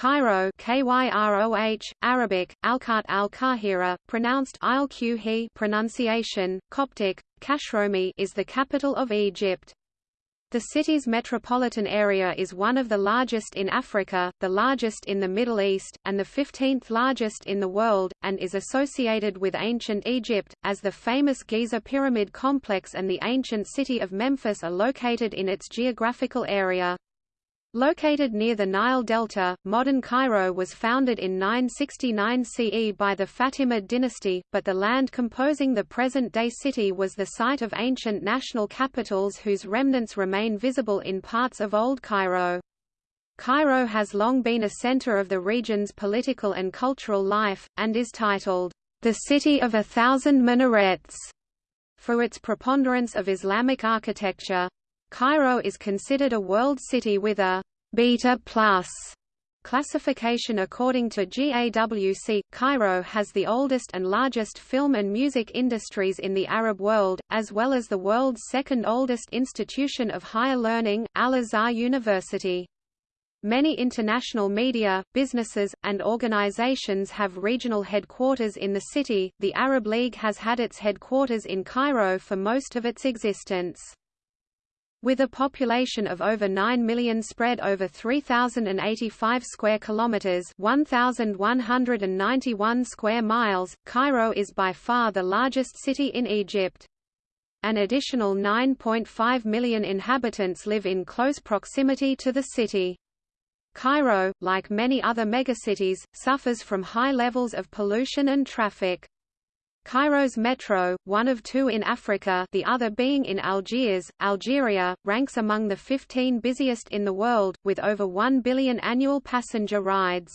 Cairo Kyroh, Arabic, Alqart al-Qahira, pronounced Ilqhi pronunciation, Coptic, Kashromi is the capital of Egypt. The city's metropolitan area is one of the largest in Africa, the largest in the Middle East, and the 15th largest in the world, and is associated with ancient Egypt, as the famous Giza Pyramid Complex and the ancient city of Memphis are located in its geographical area. Located near the Nile Delta, modern Cairo was founded in 969 CE by the Fatimid dynasty, but the land composing the present-day city was the site of ancient national capitals whose remnants remain visible in parts of Old Cairo. Cairo has long been a center of the region's political and cultural life, and is titled, "...the City of a Thousand Minarets", for its preponderance of Islamic architecture. Cairo is considered a world city with a beta plus classification according to GAWC. Cairo has the oldest and largest film and music industries in the Arab world, as well as the world's second oldest institution of higher learning, Al-Azhar University. Many international media, businesses, and organizations have regional headquarters in the city. The Arab League has had its headquarters in Cairo for most of its existence. With a population of over 9 million spread over 3085 square kilometers, 1191 square miles, Cairo is by far the largest city in Egypt. An additional 9.5 million inhabitants live in close proximity to the city. Cairo, like many other megacities, suffers from high levels of pollution and traffic. Cairo's metro, one of two in Africa the other being in Algiers, Algeria, ranks among the 15 busiest in the world, with over 1 billion annual passenger rides.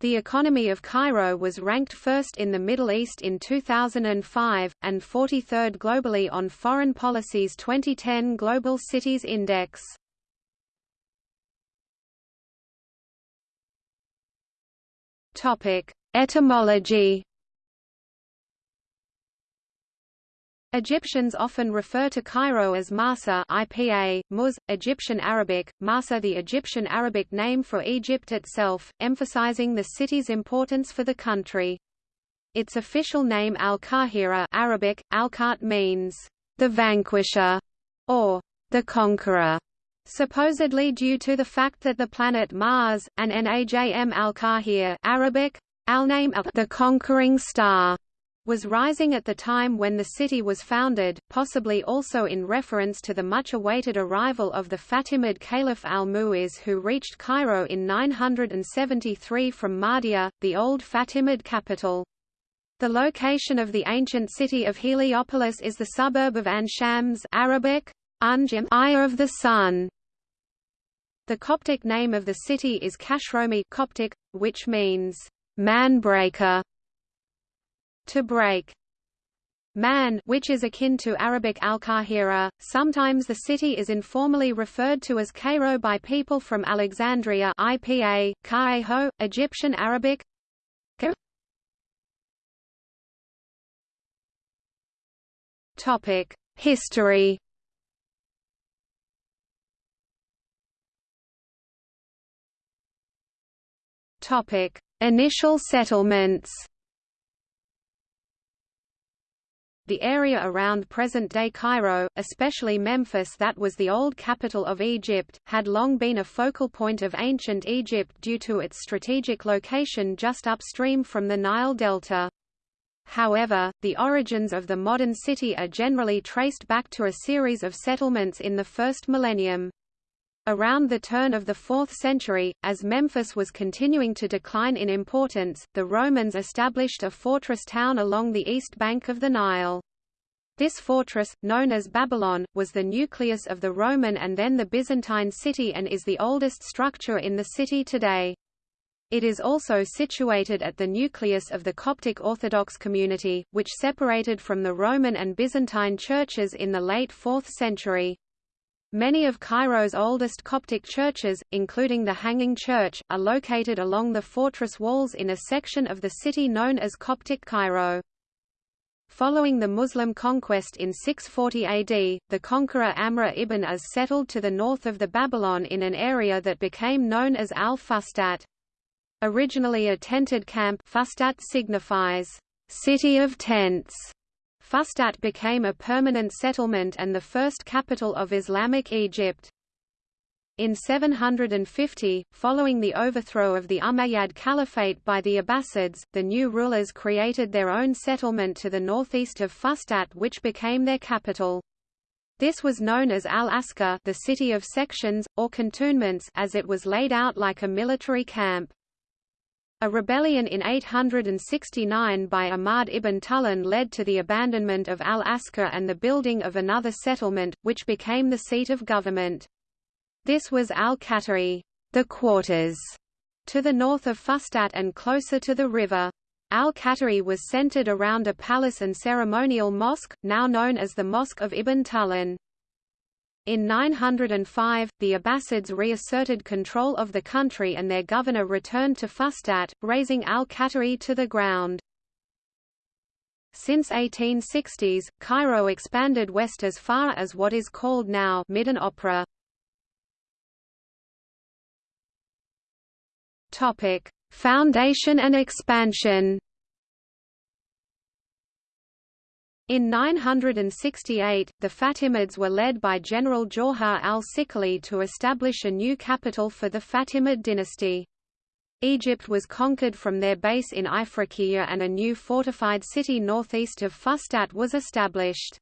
The economy of Cairo was ranked first in the Middle East in 2005, and 43rd globally on Foreign Policy's 2010 Global Cities Index. Etymology Egyptians often refer to Cairo as Masa IPA, Muz, Egyptian Arabic, Masa the Egyptian Arabic name for Egypt itself, emphasizing the city's importance for the country. Its official name Al-Qahira Arabic, Al-Qart means, the vanquisher, or the conqueror, supposedly due to the fact that the planet Mars, and Najm al-Qahir Arabic, al-name of the conquering star, was rising at the time when the city was founded, possibly also in reference to the much-awaited arrival of the Fatimid Caliph al-Mu'iz who reached Cairo in 973 from Mahdia, the old Fatimid capital. The location of the ancient city of Heliopolis is the suburb of Ain Shams Arabic, Unjim Eye of the Sun. The Coptic name of the city is Kashromi Coptic, which means man-breaker to break. Man which is akin to Arabic al-Qahira. Sometimes the city is informally referred to as Cairo by people from Alexandria IPA, Ka'eho, Egyptian Arabic Topic: History. Topic: Initial settlements. The area around present-day Cairo, especially Memphis that was the old capital of Egypt, had long been a focal point of ancient Egypt due to its strategic location just upstream from the Nile Delta. However, the origins of the modern city are generally traced back to a series of settlements in the first millennium. Around the turn of the 4th century, as Memphis was continuing to decline in importance, the Romans established a fortress town along the east bank of the Nile. This fortress, known as Babylon, was the nucleus of the Roman and then the Byzantine city and is the oldest structure in the city today. It is also situated at the nucleus of the Coptic Orthodox community, which separated from the Roman and Byzantine churches in the late 4th century. Many of Cairo's oldest Coptic churches, including the Hanging Church, are located along the fortress walls in a section of the city known as Coptic Cairo. Following the Muslim conquest in 640 AD, the conqueror Amr ibn As settled to the north of the Babylon in an area that became known as Al-Fustat. Originally a tented camp Fustat signifies, "...city of tents". Fustat became a permanent settlement and the first capital of Islamic Egypt. In 750, following the overthrow of the Umayyad Caliphate by the Abbasids, the new rulers created their own settlement to the northeast of Fustat which became their capital. This was known as Al-Askar the city of sections, or cantonments as it was laid out like a military camp. A rebellion in 869 by Ahmad ibn Tulun led to the abandonment of al-Askar and the building of another settlement, which became the seat of government. This was al-Qatari, the quarters, to the north of Fustat and closer to the river. Al-Qatari was centered around a palace and ceremonial mosque, now known as the Mosque of Ibn Tulun. In 905, the Abbasids reasserted control of the country and their governor returned to Fustat, razing al-Qatari to the ground. Since 1860s, Cairo expanded west as far as what is called now Midden Opera. Topic: Foundation and expansion. In 968, the Fatimids were led by General Jawhar al-Siqilli to establish a new capital for the Fatimid dynasty. Egypt was conquered from their base in Ifriqiya and a new fortified city northeast of Fustat was established.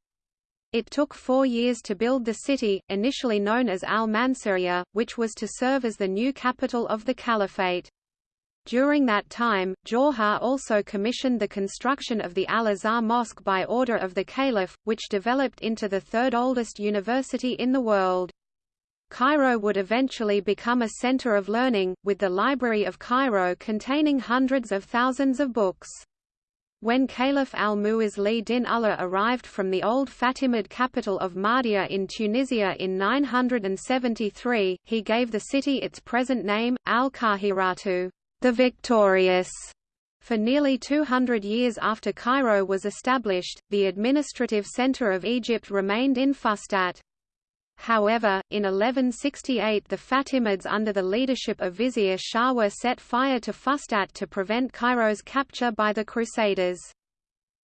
It took four years to build the city, initially known as al-Mansuriya, which was to serve as the new capital of the caliphate. During that time, Jawhar also commissioned the construction of the Al-Azhar Mosque by order of the Caliph, which developed into the third oldest university in the world. Cairo would eventually become a center of learning, with the Library of Cairo containing hundreds of thousands of books. When Caliph al-Mu'izz li din Ullah arrived from the old Fatimid capital of Mahdia in Tunisia in 973, he gave the city its present name, al-Qahiratu the victorious. For nearly 200 years after Cairo was established, the administrative center of Egypt remained in Fustat. However, in 1168 the Fatimids under the leadership of Vizier Shawar set fire to Fustat to prevent Cairo's capture by the Crusaders.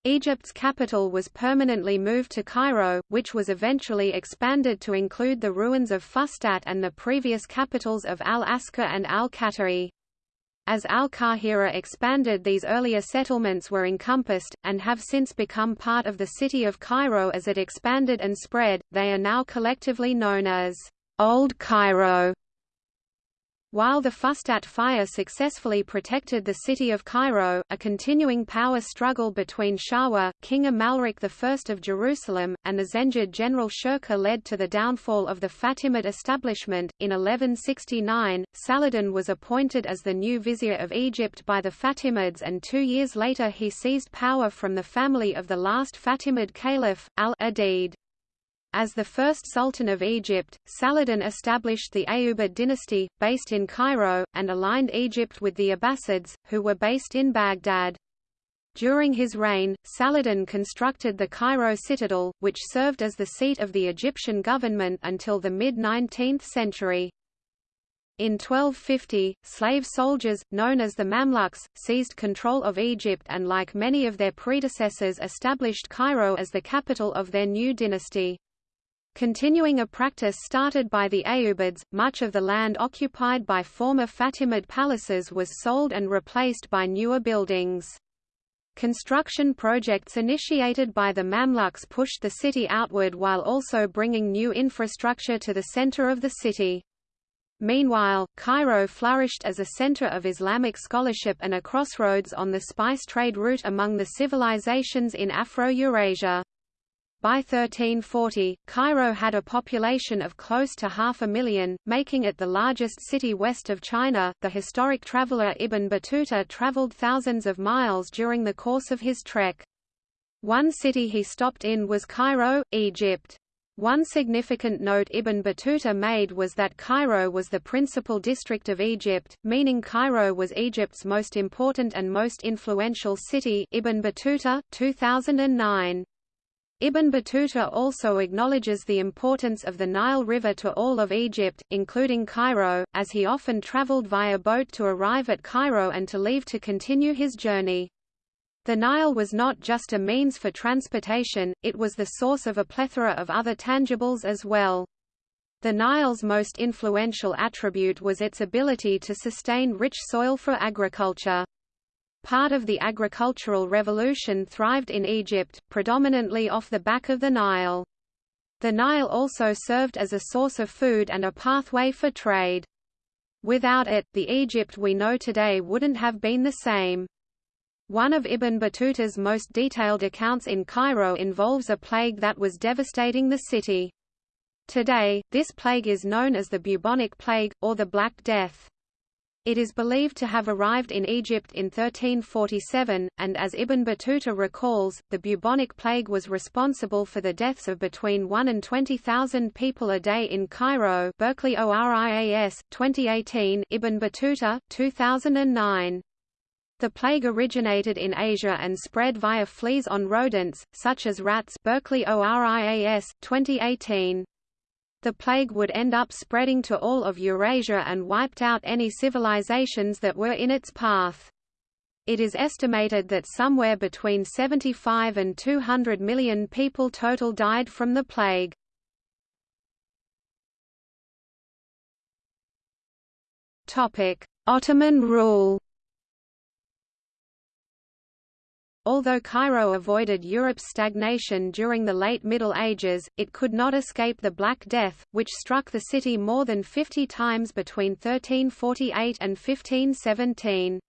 Egypt's capital was permanently moved to Cairo, which was eventually expanded to include the ruins of Fustat and the previous capitals of Al-Askar and Al-Qatari. As Al-Qahira expanded these earlier settlements were encompassed, and have since become part of the city of Cairo as it expanded and spread, they are now collectively known as Old Cairo. While the Fustat fire successfully protected the city of Cairo, a continuing power struggle between Shawar, King Amalric I of Jerusalem, and the Zengid general Shirkuh led to the downfall of the Fatimid establishment. In 1169, Saladin was appointed as the new vizier of Egypt by the Fatimids and two years later he seized power from the family of the last Fatimid caliph, al-Adid. As the first Sultan of Egypt, Saladin established the Ayyubid dynasty, based in Cairo, and aligned Egypt with the Abbasids, who were based in Baghdad. During his reign, Saladin constructed the Cairo citadel, which served as the seat of the Egyptian government until the mid-19th century. In 1250, slave soldiers, known as the Mamluks, seized control of Egypt and like many of their predecessors established Cairo as the capital of their new dynasty. Continuing a practice started by the Ayyubids, much of the land occupied by former Fatimid palaces was sold and replaced by newer buildings. Construction projects initiated by the Mamluks pushed the city outward while also bringing new infrastructure to the center of the city. Meanwhile, Cairo flourished as a center of Islamic scholarship and a crossroads on the spice trade route among the civilizations in Afro-Eurasia. By 1340, Cairo had a population of close to half a million, making it the largest city west of China. The historic traveler Ibn Battuta traveled thousands of miles during the course of his trek. One city he stopped in was Cairo, Egypt. One significant note Ibn Battuta made was that Cairo was the principal district of Egypt, meaning Cairo was Egypt's most important and most influential city Ibn Battuta, 2009. Ibn Battuta also acknowledges the importance of the Nile River to all of Egypt, including Cairo, as he often traveled via boat to arrive at Cairo and to leave to continue his journey. The Nile was not just a means for transportation, it was the source of a plethora of other tangibles as well. The Nile's most influential attribute was its ability to sustain rich soil for agriculture. Part of the agricultural revolution thrived in Egypt, predominantly off the back of the Nile. The Nile also served as a source of food and a pathway for trade. Without it, the Egypt we know today wouldn't have been the same. One of Ibn Battuta's most detailed accounts in Cairo involves a plague that was devastating the city. Today, this plague is known as the bubonic plague, or the Black Death. It is believed to have arrived in Egypt in 1347, and as Ibn Battuta recalls, the bubonic plague was responsible for the deaths of between 1 and 20,000 people a day in Cairo Berkeley ORIAS, 2018 Ibn Battuta, 2009. The plague originated in Asia and spread via fleas on rodents, such as rats Berkeley ORIAS, 2018 the plague would end up spreading to all of Eurasia and wiped out any civilizations that were in its path. It is estimated that somewhere between 75 and 200 million people total died from the plague. Ottoman rule Although Cairo avoided Europe's stagnation during the late Middle Ages, it could not escape the Black Death, which struck the city more than 50 times between 1348 and 1517.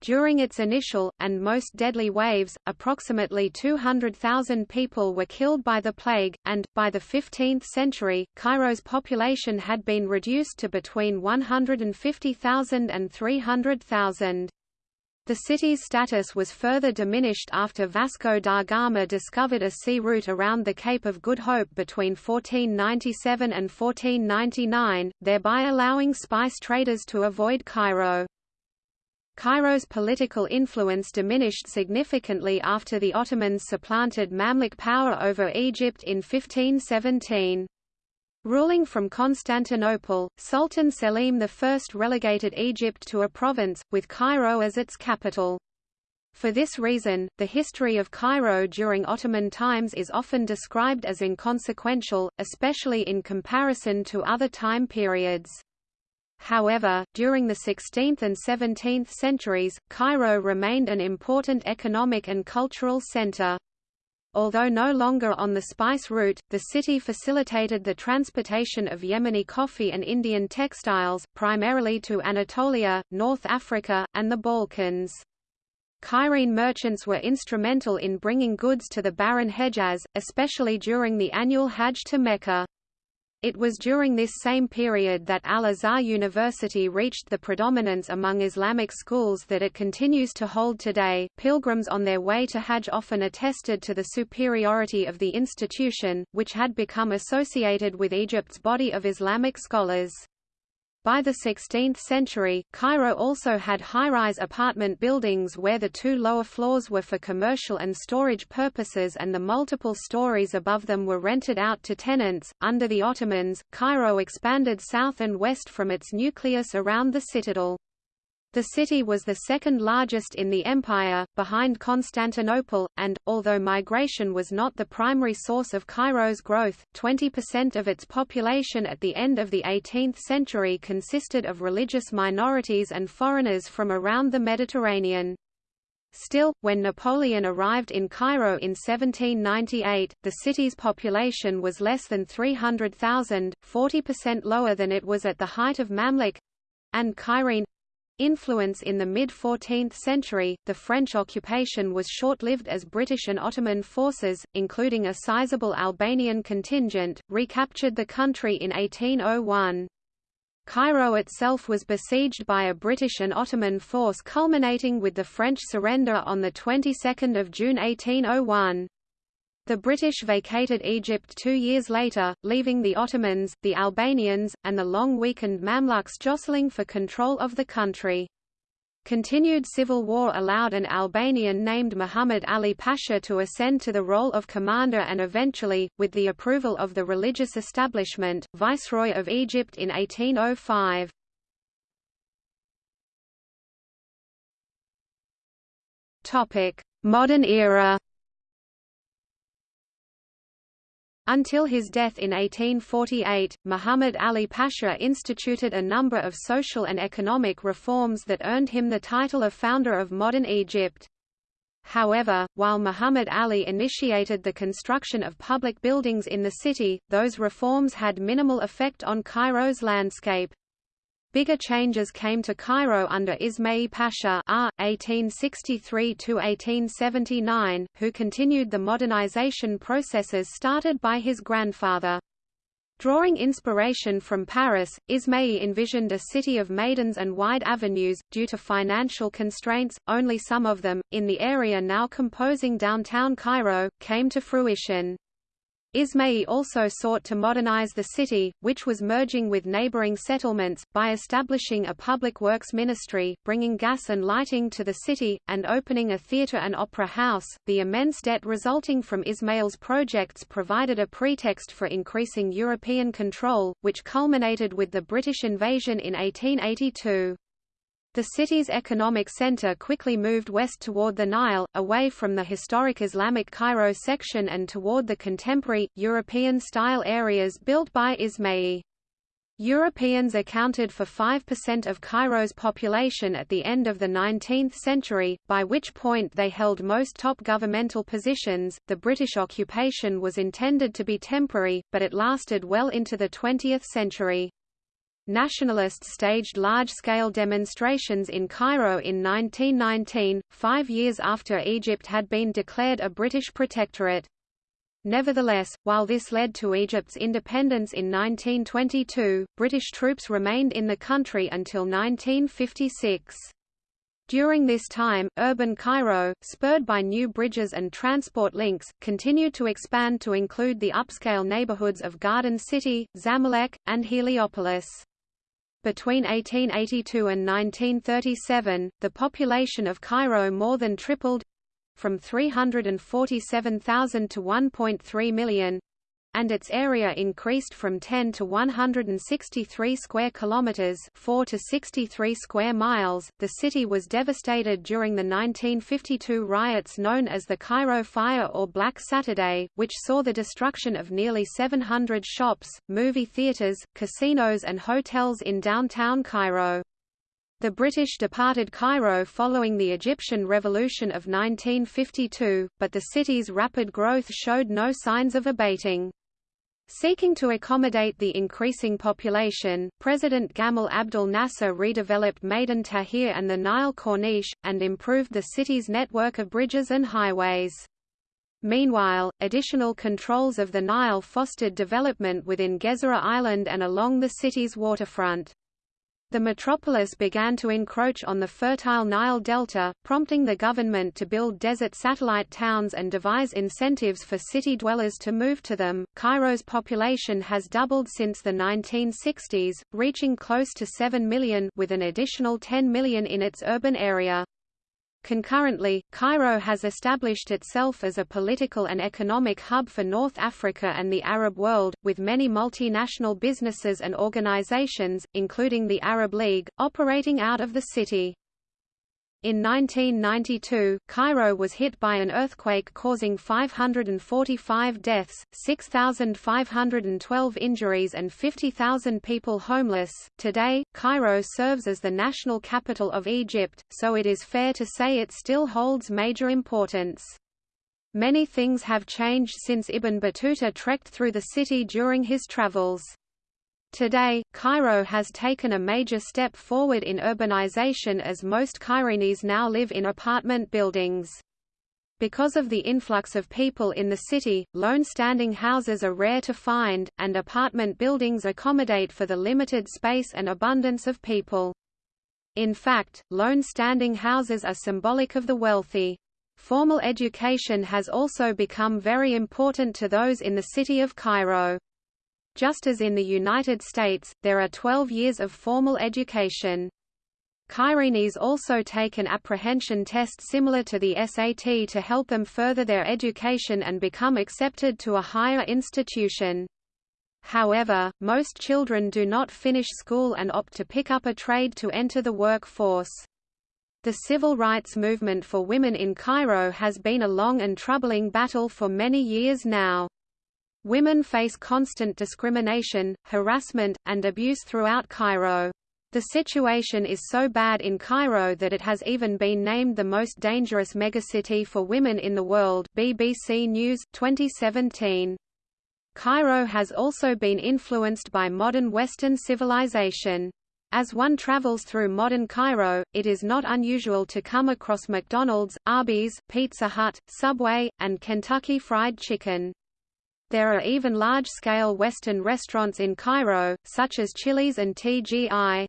During its initial, and most deadly waves, approximately 200,000 people were killed by the plague, and, by the 15th century, Cairo's population had been reduced to between 150,000 and 300,000. The city's status was further diminished after Vasco da Gama discovered a sea route around the Cape of Good Hope between 1497 and 1499, thereby allowing spice traders to avoid Cairo. Cairo's political influence diminished significantly after the Ottomans supplanted Mamluk power over Egypt in 1517. Ruling from Constantinople, Sultan Selim I relegated Egypt to a province, with Cairo as its capital. For this reason, the history of Cairo during Ottoman times is often described as inconsequential, especially in comparison to other time periods. However, during the 16th and 17th centuries, Cairo remained an important economic and cultural center. Although no longer on the spice route, the city facilitated the transportation of Yemeni coffee and Indian textiles, primarily to Anatolia, North Africa, and the Balkans. Cairene merchants were instrumental in bringing goods to the barren Hejaz, especially during the annual Hajj to Mecca. It was during this same period that Al-Azhar University reached the predominance among Islamic schools that it continues to hold today. Pilgrims on their way to Hajj often attested to the superiority of the institution, which had become associated with Egypt's body of Islamic scholars. By the 16th century, Cairo also had high-rise apartment buildings where the two lower floors were for commercial and storage purposes and the multiple stories above them were rented out to tenants. Under the Ottomans, Cairo expanded south and west from its nucleus around the citadel. The city was the second largest in the empire, behind Constantinople, and, although migration was not the primary source of Cairo's growth, 20% of its population at the end of the 18th century consisted of religious minorities and foreigners from around the Mediterranean. Still, when Napoleon arrived in Cairo in 1798, the city's population was less than 300,000, 40% lower than it was at the height of Mamluk—and Cairene influence in the mid-14th century, the French occupation was short-lived as British and Ottoman forces, including a sizable Albanian contingent, recaptured the country in 1801. Cairo itself was besieged by a British and Ottoman force culminating with the French surrender on the 22nd of June 1801. The British vacated Egypt two years later, leaving the Ottomans, the Albanians, and the long-weakened Mamluks jostling for control of the country. Continued civil war allowed an Albanian named Muhammad Ali Pasha to ascend to the role of commander and eventually, with the approval of the religious establishment, viceroy of Egypt in 1805. Modern era Until his death in 1848, Muhammad Ali Pasha instituted a number of social and economic reforms that earned him the title of founder of modern Egypt. However, while Muhammad Ali initiated the construction of public buildings in the city, those reforms had minimal effect on Cairo's landscape. Bigger changes came to Cairo under Ismail Pasha ah, R. 1863–1879, who continued the modernization processes started by his grandfather. Drawing inspiration from Paris, Ismail envisioned a city of maidans and wide avenues. Due to financial constraints, only some of them, in the area now composing downtown Cairo, came to fruition. Ismail also sought to modernize the city, which was merging with neighboring settlements, by establishing a public works ministry, bringing gas and lighting to the city, and opening a theater and opera house. The immense debt resulting from Ismail's projects provided a pretext for increasing European control, which culminated with the British invasion in 1882. The city's economic center quickly moved west toward the Nile, away from the historic Islamic Cairo section and toward the contemporary, European-style areas built by Ismail. Europeans accounted for 5% of Cairo's population at the end of the 19th century, by which point they held most top governmental positions. The British occupation was intended to be temporary, but it lasted well into the 20th century. Nationalists staged large-scale demonstrations in Cairo in 1919, five years after Egypt had been declared a British protectorate. Nevertheless, while this led to Egypt's independence in 1922, British troops remained in the country until 1956. During this time, urban Cairo, spurred by new bridges and transport links, continued to expand to include the upscale neighborhoods of Garden City, Zamalek, and Heliopolis. Between 1882 and 1937, the population of Cairo more than tripled from 347,000 to 1.3 million and its area increased from 10 to 163 square kilometers, 4 to 63 square miles. The city was devastated during the 1952 riots known as the Cairo Fire or Black Saturday, which saw the destruction of nearly 700 shops, movie theaters, casinos and hotels in downtown Cairo. The British departed Cairo following the Egyptian Revolution of 1952, but the city's rapid growth showed no signs of abating. Seeking to accommodate the increasing population, President Gamal Abdel Nasser redeveloped Maidan Tahrir and the Nile Corniche, and improved the city's network of bridges and highways. Meanwhile, additional controls of the Nile fostered development within Gezira Island and along the city's waterfront. The metropolis began to encroach on the fertile Nile Delta, prompting the government to build desert satellite towns and devise incentives for city dwellers to move to them. Cairo's population has doubled since the 1960s, reaching close to 7 million with an additional 10 million in its urban area. Concurrently, Cairo has established itself as a political and economic hub for North Africa and the Arab world, with many multinational businesses and organizations, including the Arab League, operating out of the city. In 1992, Cairo was hit by an earthquake causing 545 deaths, 6,512 injuries and 50,000 people homeless. Today, Cairo serves as the national capital of Egypt, so it is fair to say it still holds major importance. Many things have changed since Ibn Battuta trekked through the city during his travels. Today, Cairo has taken a major step forward in urbanization as most Cairenes now live in apartment buildings. Because of the influx of people in the city, lone standing houses are rare to find, and apartment buildings accommodate for the limited space and abundance of people. In fact, lone standing houses are symbolic of the wealthy. Formal education has also become very important to those in the city of Cairo. Just as in the United States, there are 12 years of formal education. Cairenes also take an apprehension test similar to the SAT to help them further their education and become accepted to a higher institution. However, most children do not finish school and opt to pick up a trade to enter the workforce. The civil rights movement for women in Cairo has been a long and troubling battle for many years now. Women face constant discrimination, harassment, and abuse throughout Cairo. The situation is so bad in Cairo that it has even been named the most dangerous megacity for women in the world BBC News, 2017. Cairo has also been influenced by modern Western civilization. As one travels through modern Cairo, it is not unusual to come across McDonald's, Arby's, Pizza Hut, Subway, and Kentucky Fried Chicken. There are even large-scale Western restaurants in Cairo, such as Chili's and TGI.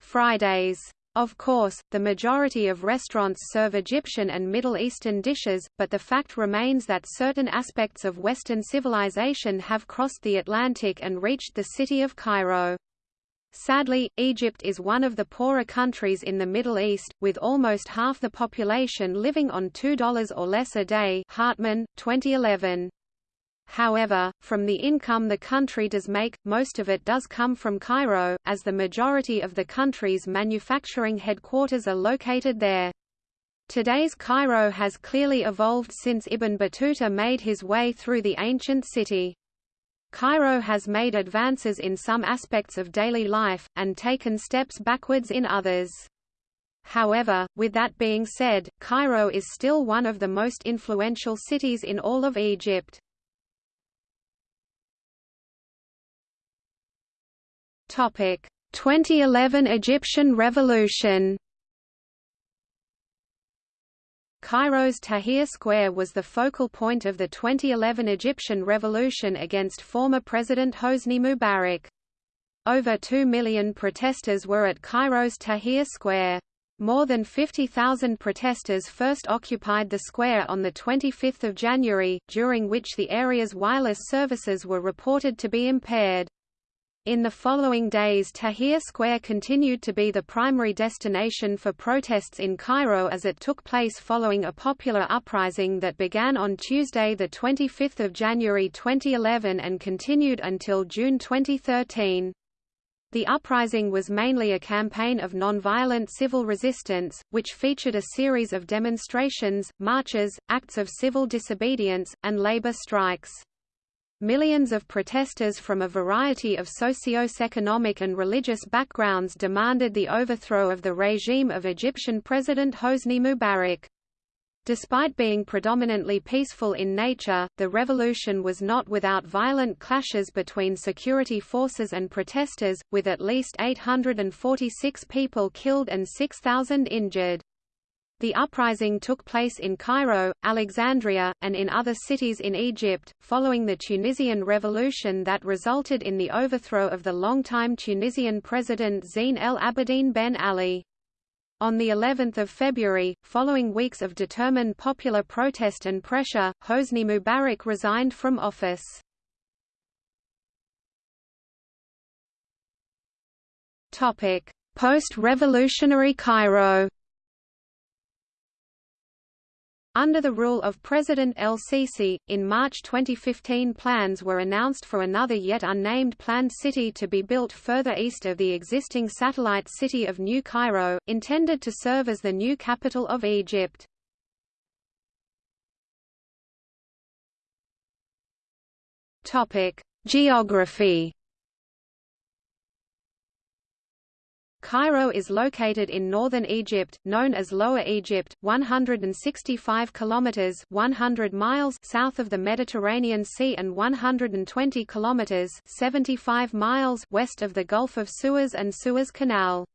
Fridays. Of course, the majority of restaurants serve Egyptian and Middle Eastern dishes, but the fact remains that certain aspects of Western civilization have crossed the Atlantic and reached the city of Cairo. Sadly, Egypt is one of the poorer countries in the Middle East, with almost half the population living on $2 or less a day Hartman, 2011. However, from the income the country does make, most of it does come from Cairo, as the majority of the country's manufacturing headquarters are located there. Today's Cairo has clearly evolved since Ibn Battuta made his way through the ancient city. Cairo has made advances in some aspects of daily life, and taken steps backwards in others. However, with that being said, Cairo is still one of the most influential cities in all of Egypt. Topic: 2011 Egyptian Revolution. Cairo's Tahrir Square was the focal point of the 2011 Egyptian revolution against former President Hosni Mubarak. Over 2 million protesters were at Cairo's Tahrir Square. More than 50,000 protesters first occupied the square on 25 January, during which the area's wireless services were reported to be impaired. In the following days Tahrir Square continued to be the primary destination for protests in Cairo as it took place following a popular uprising that began on Tuesday 25 January 2011 and continued until June 2013. The uprising was mainly a campaign of nonviolent civil resistance, which featured a series of demonstrations, marches, acts of civil disobedience, and labor strikes. Millions of protesters from a variety of socio-economic and religious backgrounds demanded the overthrow of the regime of Egyptian President Hosni Mubarak. Despite being predominantly peaceful in nature, the revolution was not without violent clashes between security forces and protesters, with at least 846 people killed and 6,000 injured. The uprising took place in Cairo, Alexandria, and in other cities in Egypt, following the Tunisian revolution that resulted in the overthrow of the longtime Tunisian president Zine El Abidine Ben Ali. On the 11th of February, following weeks of determined popular protest and pressure, Hosni Mubarak resigned from office. Post-revolutionary Cairo under the rule of President el-Sisi, in March 2015 plans were announced for another yet unnamed planned city to be built further east of the existing satellite city of New Cairo, intended to serve as the new capital of Egypt. Geography Cairo is located in northern Egypt, known as Lower Egypt, 165 kilometers (100 miles) south of the Mediterranean Sea and 120 kilometers (75 miles) west of the Gulf of Suez and Suez Canal.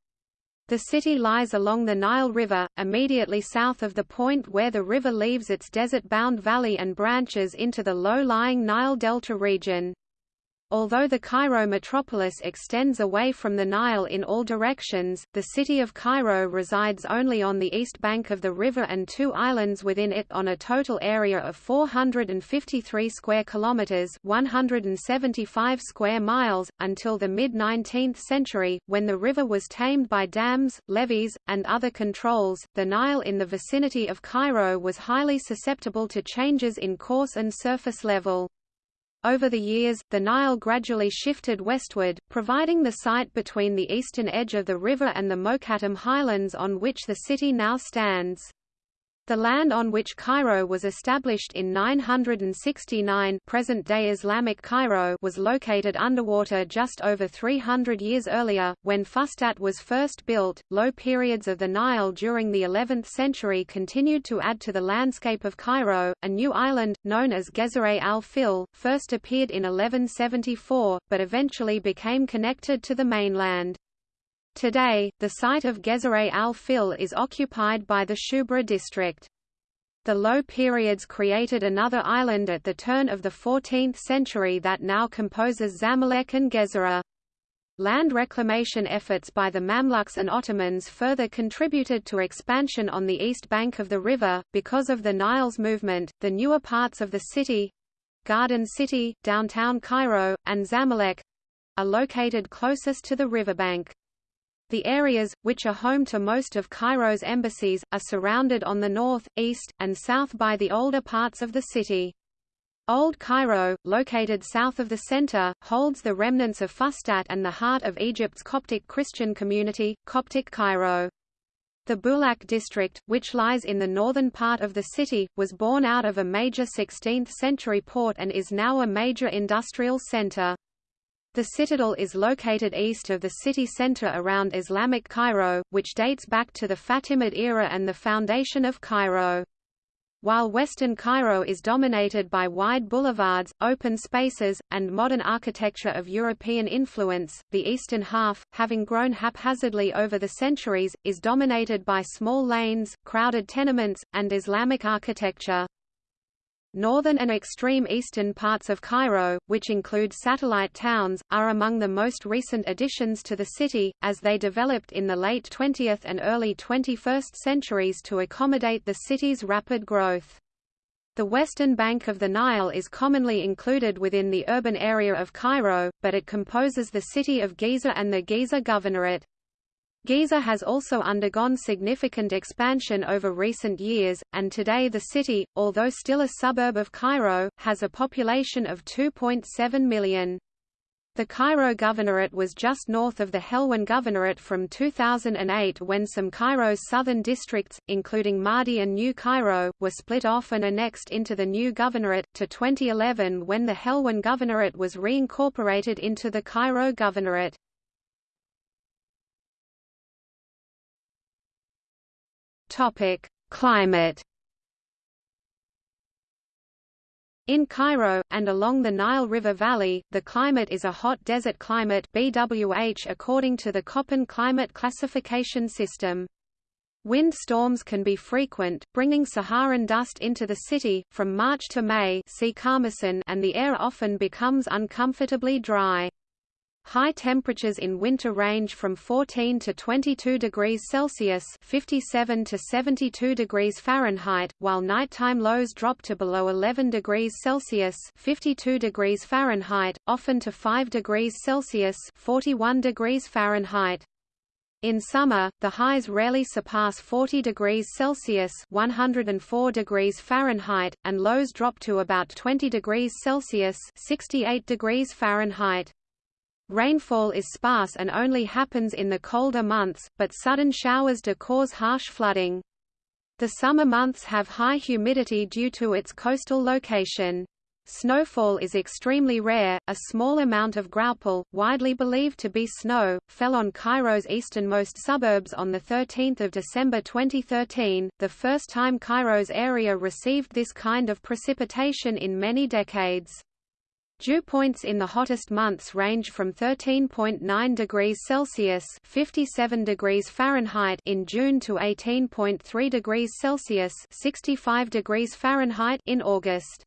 The city lies along the Nile River, immediately south of the point where the river leaves its desert-bound valley and branches into the low-lying Nile Delta region. Although the Cairo metropolis extends away from the Nile in all directions, the city of Cairo resides only on the east bank of the river and two islands within it on a total area of 453 square kilometers, 175 square miles until the mid-19th century when the river was tamed by dams, levees, and other controls. The Nile in the vicinity of Cairo was highly susceptible to changes in course and surface level. Over the years, the Nile gradually shifted westward, providing the site between the eastern edge of the river and the Mokattam highlands on which the city now stands. The land on which Cairo was established in 969 present-day Islamic Cairo was located underwater just over 300 years earlier, when Fustat was first built. Low periods of the Nile during the 11th century continued to add to the landscape of Cairo. A new island, known as Gezereh al-Fil, first appeared in 1174, but eventually became connected to the mainland. Today, the site of Gezereh al-Fil is occupied by the Shubra district. The low periods created another island at the turn of the 14th century that now composes Zamalek and Gezira. Land reclamation efforts by the Mamluks and Ottomans further contributed to expansion on the east bank of the river. Because of the Nile's movement, the newer parts of the city Garden City, downtown Cairo, and Zamalek are located closest to the riverbank. The areas, which are home to most of Cairo's embassies, are surrounded on the north, east, and south by the older parts of the city. Old Cairo, located south of the center, holds the remnants of Fustat and the heart of Egypt's Coptic Christian community, Coptic Cairo. The Bulaq district, which lies in the northern part of the city, was born out of a major 16th-century port and is now a major industrial center. The citadel is located east of the city center around Islamic Cairo, which dates back to the Fatimid era and the foundation of Cairo. While western Cairo is dominated by wide boulevards, open spaces, and modern architecture of European influence, the eastern half, having grown haphazardly over the centuries, is dominated by small lanes, crowded tenements, and Islamic architecture. Northern and extreme eastern parts of Cairo, which include satellite towns, are among the most recent additions to the city, as they developed in the late 20th and early 21st centuries to accommodate the city's rapid growth. The western bank of the Nile is commonly included within the urban area of Cairo, but it composes the city of Giza and the Giza Governorate. Giza has also undergone significant expansion over recent years, and today the city, although still a suburb of Cairo, has a population of 2.7 million. The Cairo Governorate was just north of the Helwan Governorate from 2008 when some Cairo's southern districts, including Maadi and New Cairo, were split off and annexed into the new governorate, to 2011 when the Helwan Governorate was reincorporated into the Cairo Governorate. Topic: Climate. In Cairo, and along the Nile River Valley, the climate is a hot desert climate BWH according to the Köppen climate classification system. Wind storms can be frequent, bringing Saharan dust into the city, from March to May see and the air often becomes uncomfortably dry. High temperatures in winter range from 14 to 22 degrees Celsius (57 to 72 degrees Fahrenheit), while nighttime lows drop to below 11 degrees Celsius (52 degrees Fahrenheit), often to 5 degrees Celsius (41 degrees Fahrenheit). In summer, the highs rarely surpass 40 degrees Celsius (104 degrees Fahrenheit), and lows drop to about 20 degrees Celsius (68 degrees Fahrenheit). Rainfall is sparse and only happens in the colder months, but sudden showers do cause harsh flooding. The summer months have high humidity due to its coastal location. Snowfall is extremely rare. A small amount of graupel, widely believed to be snow, fell on Cairo's easternmost suburbs on the 13th of December 2013, the first time Cairo's area received this kind of precipitation in many decades. Dew points in the hottest months range from 13.9 degrees Celsius (57 degrees Fahrenheit) in June to 18.3 degrees Celsius (65 degrees Fahrenheit) in August.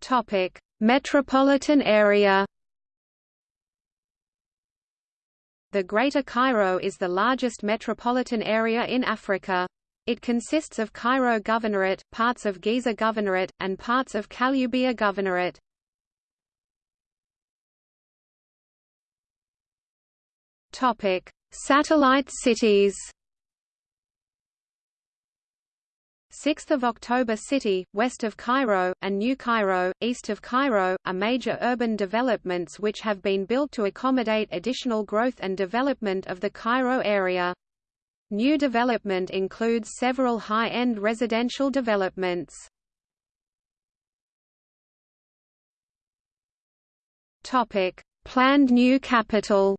Topic: Metropolitan area. The Greater Cairo is the largest metropolitan area in Africa. It consists of Cairo Governorate, parts of Giza Governorate, and parts of Kaloubiya Governorate. Topic: Satellite cities. 6 October City, west of Cairo, and New Cairo, east of Cairo, are major urban developments which have been built to accommodate additional growth and development of the Cairo area. New development includes several high-end residential developments. Topic: Planned new capital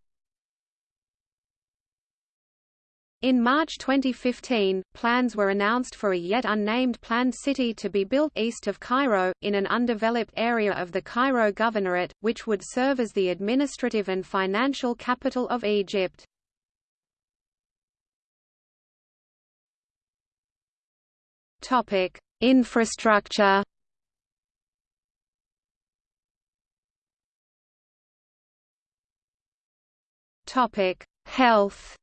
In March 2015, plans were announced for a yet unnamed planned city to be built east of Cairo, in an undeveloped area of the Cairo Governorate, which would serve as the administrative and financial capital of Egypt. Infrastructure Topic: Health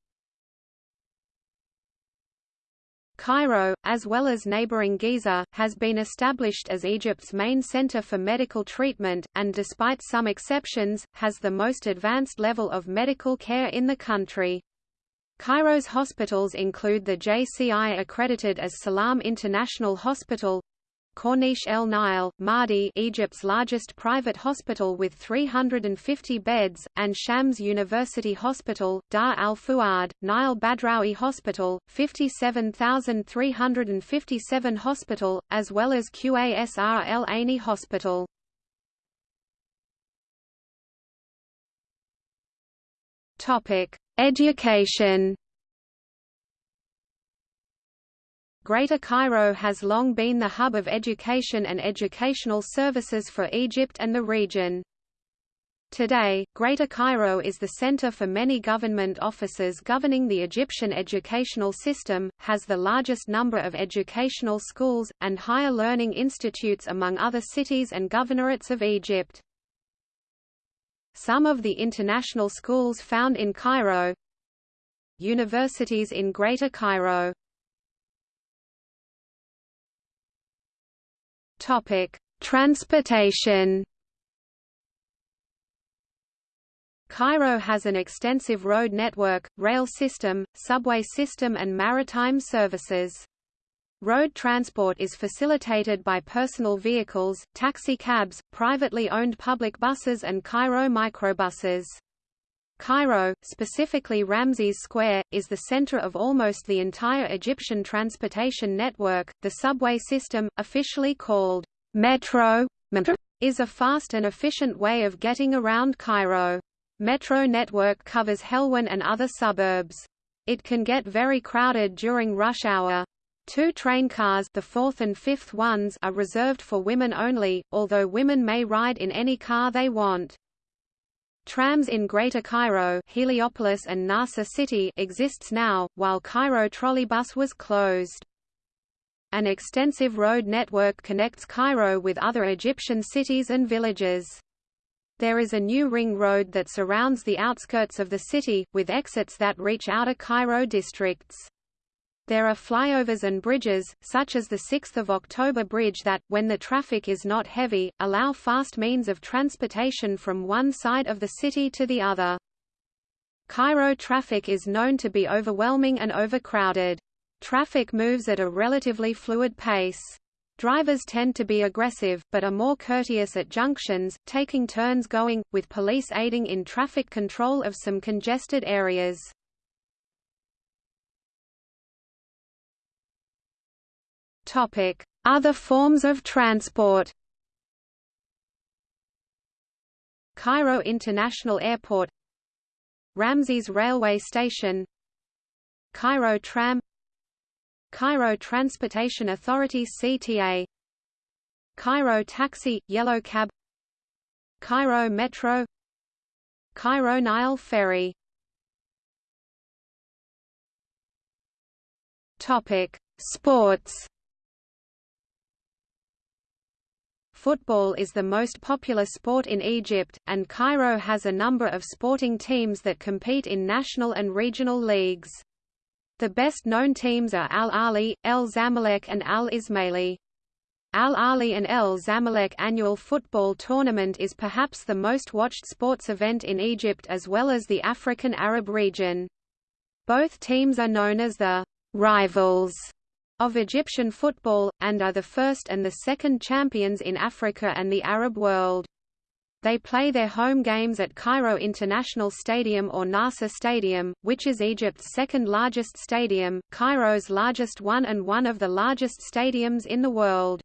Cairo, as well as neighboring Giza, has been established as Egypt's main center for medical treatment, and despite some exceptions, has the most advanced level of medical care in the country. Cairo's hospitals include the JCI accredited as Salam International Hospital, Corniche El Nile, Maadi Egypt's largest private hospital with 350 beds, and Shams University Hospital, Dar al Fuad, Nile Badrawi Hospital, 57,357 Hospital, as well as Qasr El Aini Hospital. Education Greater Cairo has long been the hub of education and educational services for Egypt and the region. Today, Greater Cairo is the center for many government offices governing the Egyptian educational system, has the largest number of educational schools, and higher learning institutes among other cities and governorates of Egypt. Some of the international schools found in Cairo Universities in Greater Cairo Transportation. Cairo has an extensive road network, rail system, subway system and maritime services. Road transport is facilitated by personal vehicles, taxi cabs, privately owned public buses and Cairo microbuses. Cairo, specifically Ramses Square, is the center of almost the entire Egyptian transportation network. The subway system, officially called Metro, is a fast and efficient way of getting around Cairo. Metro network covers Helwan and other suburbs. It can get very crowded during rush hour. Two train cars the fourth and fifth ones are reserved for women only, although women may ride in any car they want. Trams in Greater Cairo Heliopolis and Nasr City exists now, while Cairo Trolleybus was closed. An extensive road network connects Cairo with other Egyptian cities and villages. There is a new ring road that surrounds the outskirts of the city, with exits that reach outer Cairo districts. There are flyovers and bridges, such as the 6 October Bridge that, when the traffic is not heavy, allow fast means of transportation from one side of the city to the other. Cairo traffic is known to be overwhelming and overcrowded. Traffic moves at a relatively fluid pace. Drivers tend to be aggressive, but are more courteous at junctions, taking turns going, with police aiding in traffic control of some congested areas. Other forms of transport. Cairo International Airport Ramses Railway Station Cairo Tram Cairo Transportation Authority CTA Cairo Taxi, Yellow Cab Cairo Metro Cairo Nile Ferry Topic: Sports Football is the most popular sport in Egypt, and Cairo has a number of sporting teams that compete in national and regional leagues. The best-known teams are Al Ahly, El Zamalek and Al Ismaili. Al Ahly and El Zamalek annual football tournament is perhaps the most watched sports event in Egypt as well as the African Arab region. Both teams are known as the rivals of Egyptian football, and are the first and the second champions in Africa and the Arab world. They play their home games at Cairo International Stadium or Nasser Stadium, which is Egypt's second largest stadium, Cairo's largest one and one of the largest stadiums in the world.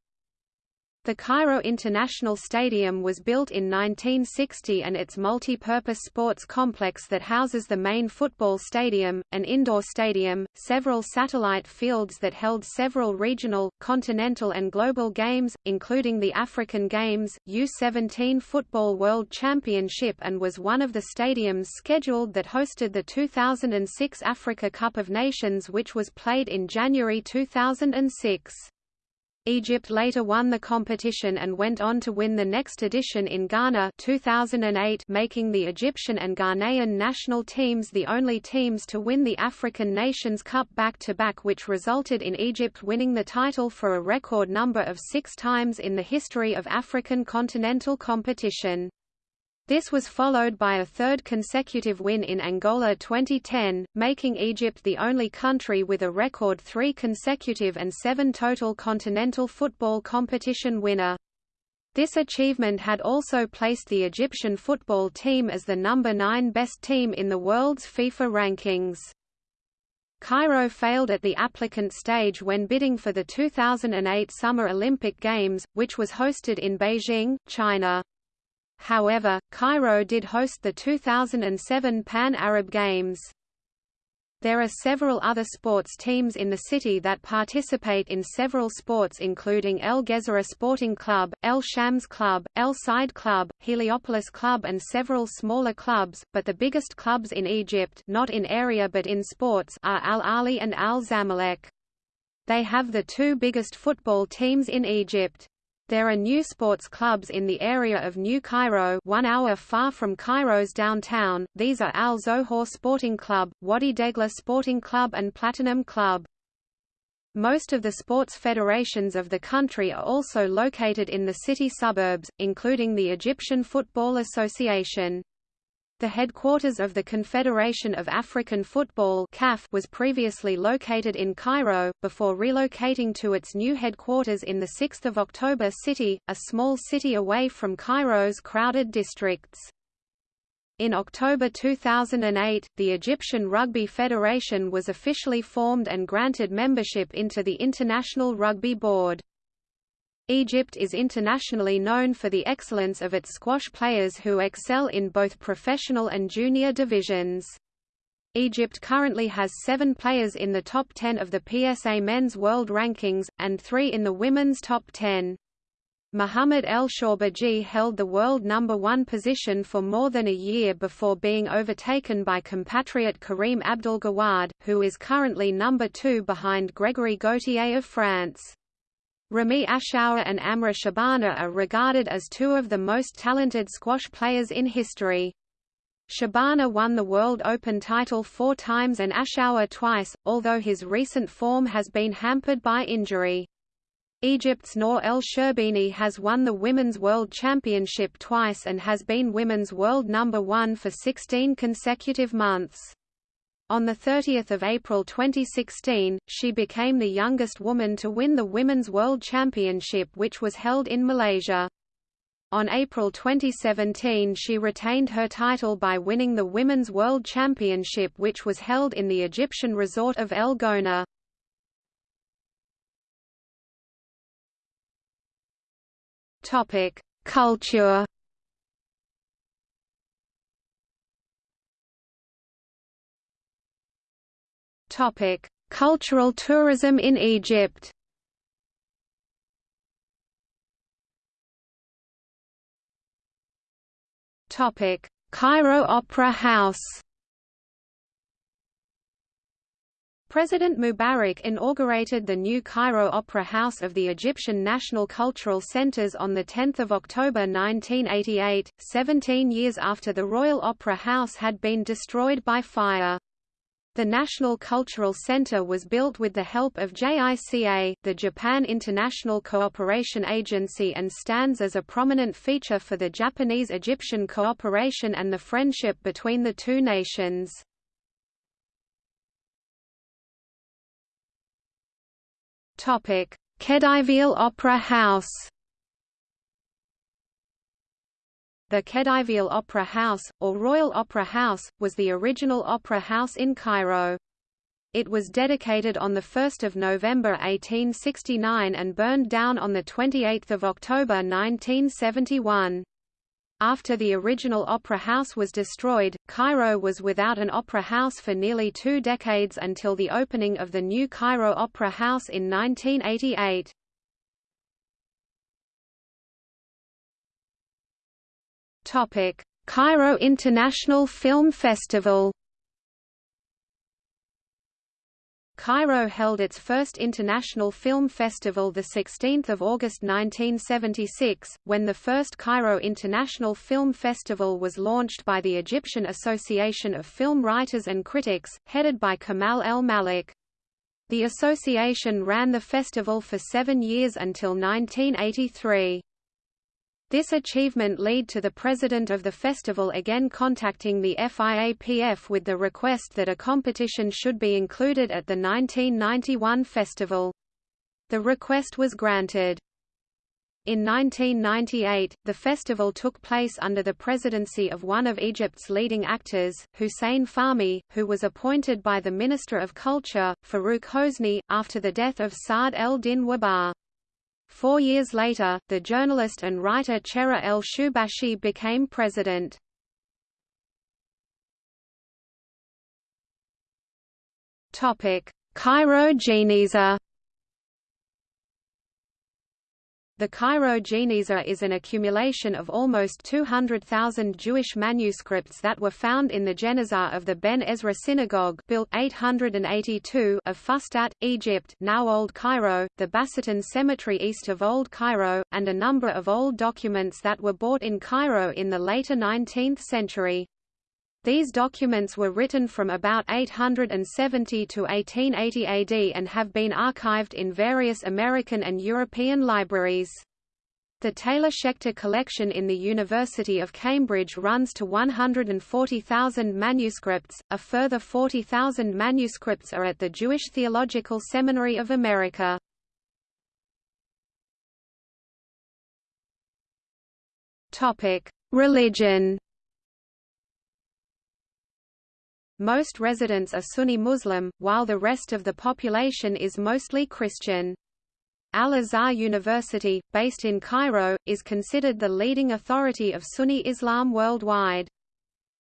The Cairo International Stadium was built in 1960 and its multi-purpose sports complex that houses the main football stadium, an indoor stadium, several satellite fields that held several regional, continental and global games, including the African Games, U-17 Football World Championship and was one of the stadiums scheduled that hosted the 2006 Africa Cup of Nations which was played in January 2006. Egypt later won the competition and went on to win the next edition in Ghana 2008 making the Egyptian and Ghanaian national teams the only teams to win the African Nations Cup back-to-back -back which resulted in Egypt winning the title for a record number of six times in the history of African continental competition. This was followed by a third consecutive win in Angola 2010, making Egypt the only country with a record three consecutive and seven total continental football competition winner. This achievement had also placed the Egyptian football team as the number nine best team in the world's FIFA rankings. Cairo failed at the applicant stage when bidding for the 2008 Summer Olympic Games, which was hosted in Beijing, China. However, Cairo did host the 2007 Pan-Arab Games. There are several other sports teams in the city that participate in several sports including El Gezira Sporting Club, El Shams Club, El Said Club, Heliopolis Club and several smaller clubs, but the biggest clubs in Egypt not in area but in sports are Al Ahly and Al Zamalek. They have the two biggest football teams in Egypt. There are new sports clubs in the area of New Cairo one hour far from Cairo's downtown, these are Al Zohor Sporting Club, Wadi Degla Sporting Club and Platinum Club. Most of the sports federations of the country are also located in the city suburbs, including the Egyptian Football Association. The headquarters of the Confederation of African Football CAF was previously located in Cairo, before relocating to its new headquarters in the 6 October city, a small city away from Cairo's crowded districts. In October 2008, the Egyptian Rugby Federation was officially formed and granted membership into the International Rugby Board. Egypt is internationally known for the excellence of its squash players who excel in both professional and junior divisions. Egypt currently has seven players in the top 10 of the PSA Men's World Rankings, and three in the women's top 10. Mohamed El Shorbagy held the world number one position for more than a year before being overtaken by compatriot Karim Abdel Gawad, who is currently number two behind Gregory Gaultier of France. Ramy Ashour and Amr Shabana are regarded as two of the most talented squash players in history. Shabana won the World Open title four times and Ashour twice, although his recent form has been hampered by injury. Egypt's Nour El Sherbini has won the Women's World Championship twice and has been women's world number one for 16 consecutive months. On 30 April 2016, she became the youngest woman to win the Women's World Championship which was held in Malaysia. On April 2017 she retained her title by winning the Women's World Championship which was held in the Egyptian resort of El Gouna. Culture Topic: Cultural tourism in Egypt. Topic: Cairo Opera House. President Mubarak inaugurated the new Cairo Opera House of the Egyptian National Cultural Centers on 10 October 1988, 17 years after the Royal Opera House had been destroyed by fire. The National Cultural Center was built with the help of JICA, the Japan International Cooperation Agency and stands as a prominent feature for the Japanese-Egyptian cooperation and the friendship between the two nations. Khedivial Opera House. The Khedivial Opera House, or Royal Opera House, was the original opera house in Cairo. It was dedicated on 1 November 1869 and burned down on 28 October 1971. After the original opera house was destroyed, Cairo was without an opera house for nearly two decades until the opening of the new Cairo Opera House in 1988. Cairo International Film Festival Cairo held its first international film festival 16 August 1976, when the first Cairo International Film Festival was launched by the Egyptian Association of Film Writers and Critics, headed by Kamal El Mallakh. The association ran the festival for seven years until 1983. This achievement led to the president of the festival again contacting the FIAPF with the request that a competition should be included at the 1991 festival. The request was granted. In 1998, the festival took place under the presidency of one of Egypt's leading actors, Hussein Fahmy, who was appointed by the Minister of Culture, Farouk Hosni, after the death of Saad el-Din Wahba. Four years later, the journalist and writer Chera el-Shubashi became president. Cairo Geniza The Cairo Geniza is an accumulation of almost 200,000 Jewish manuscripts that were found in the Geniza of the Ben Ezra Synagogue built 882 of Fustat, Egypt now Old Cairo, the Basatin Cemetery east of Old Cairo, and a number of old documents that were bought in Cairo in the later 19th century. These documents were written from about 870 to 1880 AD and have been archived in various American and European libraries. The Taylor-Schechter collection in the University of Cambridge runs to 140,000 manuscripts, a further 40,000 manuscripts are at the Jewish Theological Seminary of America. Religion Most residents are Sunni Muslim, while the rest of the population is mostly Christian. Al-Azhar University, based in Cairo, is considered the leading authority of Sunni Islam worldwide.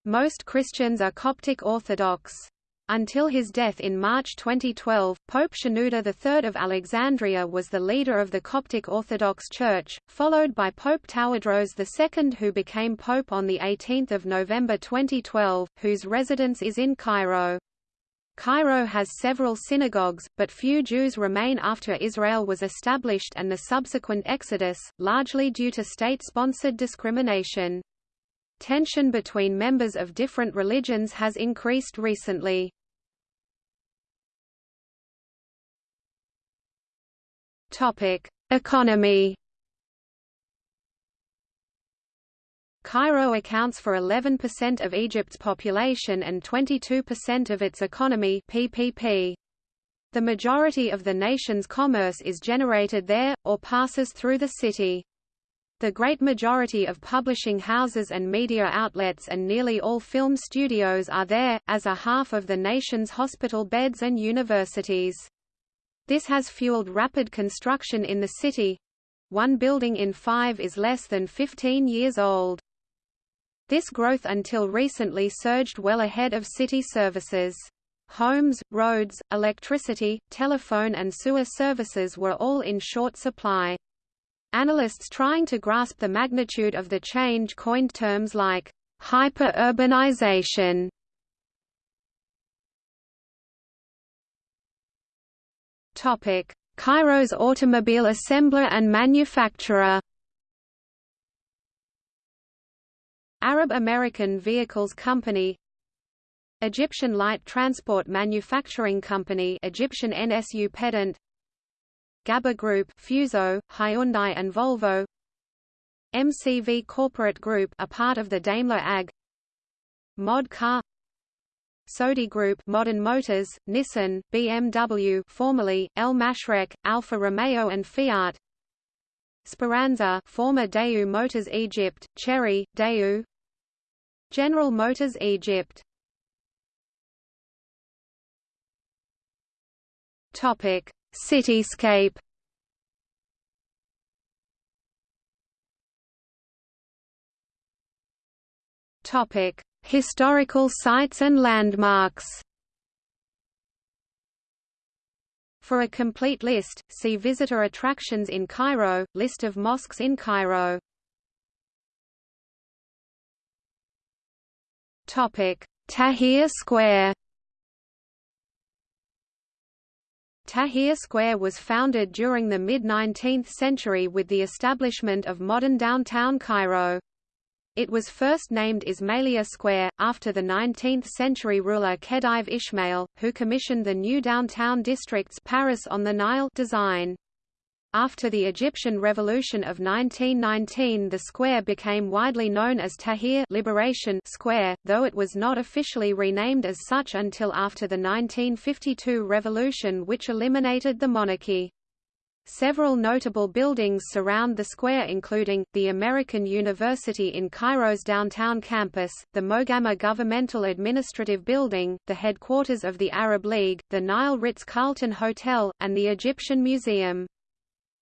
Most Christians are Coptic Orthodox. Until his death in March 2012, Pope Shenouda III of Alexandria was the leader of the Coptic Orthodox Church, followed by Pope Tawadros II who became Pope on 18 November 2012, whose residence is in Cairo. Cairo has several synagogues, but few Jews remain after Israel was established and the subsequent exodus, largely due to state-sponsored discrimination. Tension between members of different religions has increased recently. Topic: Economy. Cairo accounts for 11% of Egypt's population and 22% of its economy PPP. The majority of the nation's commerce is generated there, or passes through the city. The great majority of publishing houses and media outlets and nearly all film studios are there, as are half of the nation's hospital beds and universities. This has fueled rapid construction in the city. One building in five is less than 15 years old. This growth until recently surged well ahead of city services. Homes, roads, electricity, telephone and sewer services were all in short supply. Analysts trying to grasp the magnitude of the change coined terms like hyper-urbanization. Topic: Cairo's automobile assembler and manufacturer. Arab American Vehicles Company. Egyptian Light Transport Manufacturing Company Egyptian NSU Pedant Ghabbour Group Fuso, Hyundai and Volvo. MCV Corporate Group a part of the Daimler AG Mod Car. Seoudi Group Modern Motors, Nissan, BMW formerly, El Mashrek, Alfa Romeo and Fiat. Speranza former Daewoo Motors Egypt, Chery, Daewoo. General Motors Egypt. Topic: Cityscape. Topic: Historical sites and landmarks. For a complete list, see Visitor attractions in Cairo, List of mosques in Cairo. Tahrir Square Tahrir Square was founded during the mid-19th century with the establishment of modern downtown Cairo. It was first named Ismailia Square, after the 19th-century ruler Khedive Ismail, who commissioned the new downtown district's Paris on the Nile design. After the Egyptian Revolution of 1919 the square became widely known as Tahrir Liberation Square, though it was not officially renamed as such until after the 1952 revolution which eliminated the monarchy. Several notable buildings surround the square including, the American University in Cairo's downtown campus, the Mogama Governmental Administrative Building, the headquarters of the Arab League, the Nile Ritz-Carlton Hotel, and the Egyptian Museum.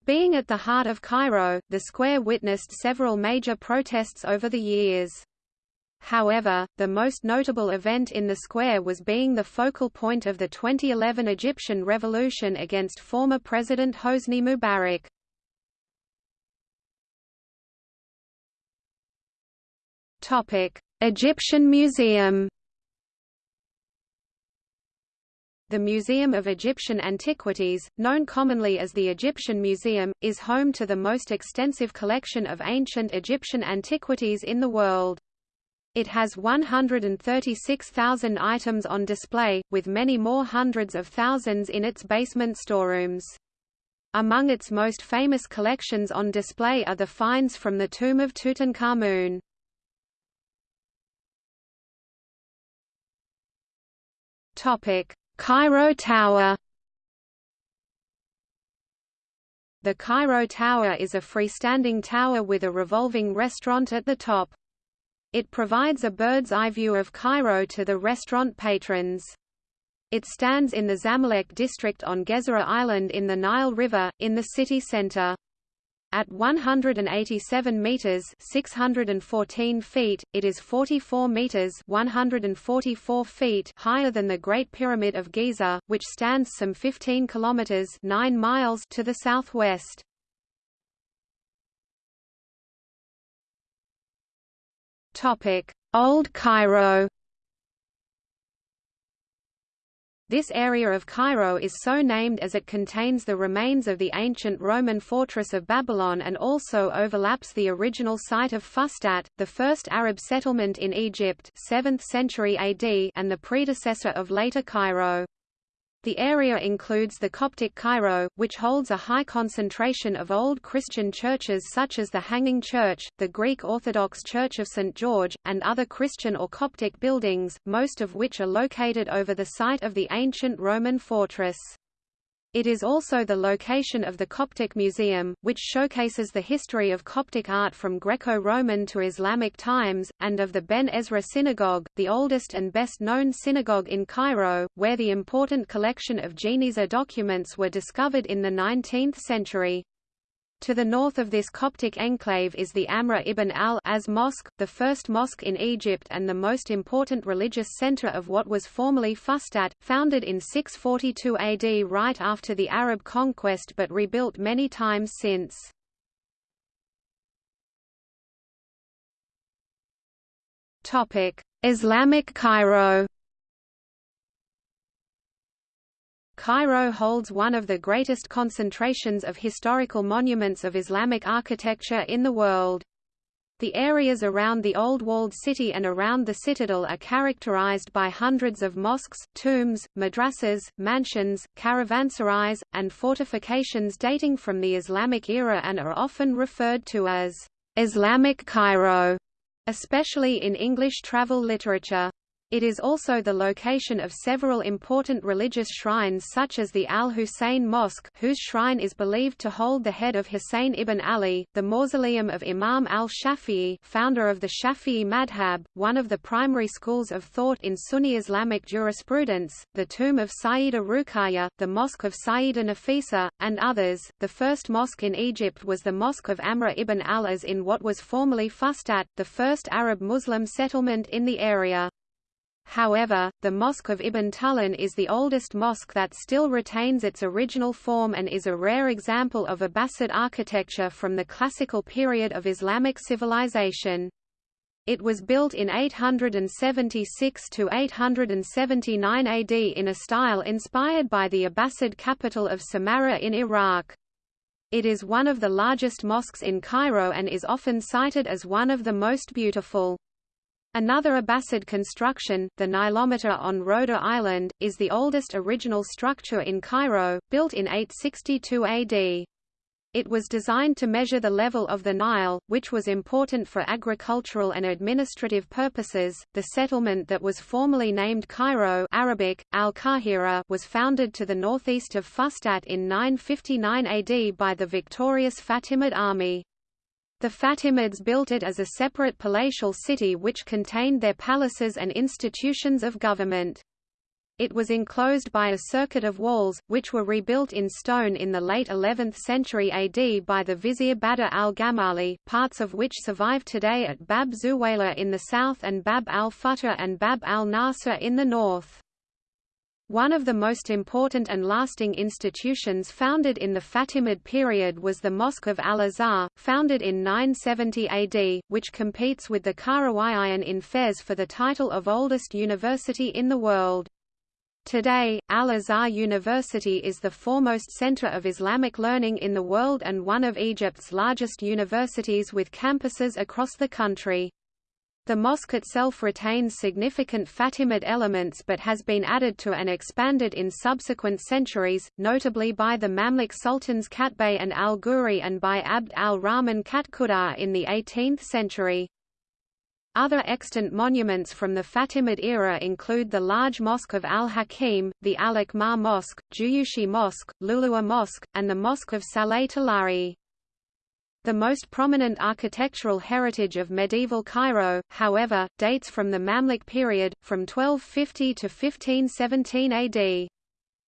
Being at the heart of Cairo, the square witnessed several major protests over the years. However, the most notable event in the square was being the focal point of the 2011 Egyptian revolution against former President Hosni Mubarak. Egyptian Museum The Museum of Egyptian Antiquities, known commonly as the Egyptian Museum, is home to the most extensive collection of ancient Egyptian antiquities in the world. It has 136,000 items on display, with many more hundreds of thousands in its basement storerooms. Among its most famous collections on display are the finds from the tomb of Tutankhamun. Topic: Cairo Tower The Cairo Tower is a freestanding tower with a revolving restaurant at the top. It provides a bird's-eye view of Cairo to the restaurant patrons. It stands in the Zamalek district on Gezira Island in the Nile River, in the city center. At 187 meters (614 feet), it is 44 meters (144 feet) higher than the Great Pyramid of Giza, which stands some 15 kilometers (9 miles) to the southwest. Topic: Old Cairo. This area of Cairo is so named as it contains the remains of the ancient Roman fortress of Babylon and also overlaps the original site of Fustat, the first Arab settlement in Egypt 7th century AD and the predecessor of later Cairo. The area includes the Coptic Cairo, which holds a high concentration of old Christian churches such as the Hanging Church, the Greek Orthodox Church of St. George, and other Christian or Coptic buildings, most of which are located over the site of the ancient Roman fortress. It is also the location of the Coptic Museum, which showcases the history of Coptic art from Greco-Roman to Islamic times, and of the Ben Ezra Synagogue, the oldest and best-known synagogue in Cairo, where the important collection of Geniza documents were discovered in the 19th century. To the north of this Coptic enclave is the Amr ibn al-As Mosque, the first mosque in Egypt and the most important religious center of what was formerly Fustat, founded in 642 AD right after the Arab conquest but rebuilt many times since. Islamic Cairo Cairo holds one of the greatest concentrations of historical monuments of Islamic architecture in the world. The areas around the old walled city and around the citadel are characterized by hundreds of mosques, tombs, madrasas, mansions, caravanserais, and fortifications dating from the Islamic era and are often referred to as Islamic Cairo, especially in English travel literature. It is also the location of several important religious shrines such as the Al-Hussein Mosque whose shrine is believed to hold the head of Hussein ibn Ali, the mausoleum of Imam al-Shafi'i founder of the Shafi'i madhab, one of the primary schools of thought in Sunni Islamic jurisprudence, the tomb of Sayyida Ruqayya, the mosque of Sayyida Nafisa, and others. The first mosque in Egypt was the Mosque of Amr ibn al-As in what was formerly Fustat, the first Arab Muslim settlement in the area. However, the Mosque of Ibn Tulun is the oldest mosque that still retains its original form and is a rare example of Abbasid architecture from the classical period of Islamic civilization. It was built in 876 to 879 AD in a style inspired by the Abbasid capital of Samarra in Iraq. It is one of the largest mosques in Cairo and is often cited as one of the most beautiful. Another Abbasid construction, the Nilometer on Rhoda Island, is the oldest original structure in Cairo, built in 862 AD. It was designed to measure the level of the Nile, which was important for agricultural and administrative purposes. The settlement that was formerly named Cairo (Arabic: Al-Qahira) was founded to the northeast of Fustat in 959 AD by the victorious Fatimid army. The Fatimids built it as a separate palatial city which contained their palaces and institutions of government. It was enclosed by a circuit of walls, which were rebuilt in stone in the late 11th century AD by the vizier Badr al-Gamali, parts of which survive today at Bab Zuwayla in the south and Bab al-Futuh and Bab al-Nasr in the north. One of the most important and lasting institutions founded in the Fatimid period was the Mosque of Al-Azhar, founded in 970 AD, which competes with the Qarawiyyin in Fez for the title of oldest university in the world. Today, Al-Azhar University is the foremost center of Islamic learning in the world and one of Egypt's largest universities with campuses across the country. The mosque itself retains significant Fatimid elements but has been added to and expanded in subsequent centuries, notably by the Mamluk sultans Qaytbay and al-Ghuri and by Abd al-Rahman Katkhuda in the 18th century. Other extant monuments from the Fatimid era include the large Mosque of al-Hakim, the Al-Akmar Mosque, Juyushi Mosque, Lulua Mosque, and the Mosque of Saleh Talari. The most prominent architectural heritage of medieval Cairo, however, dates from the Mamluk period, from 1250 to 1517 AD.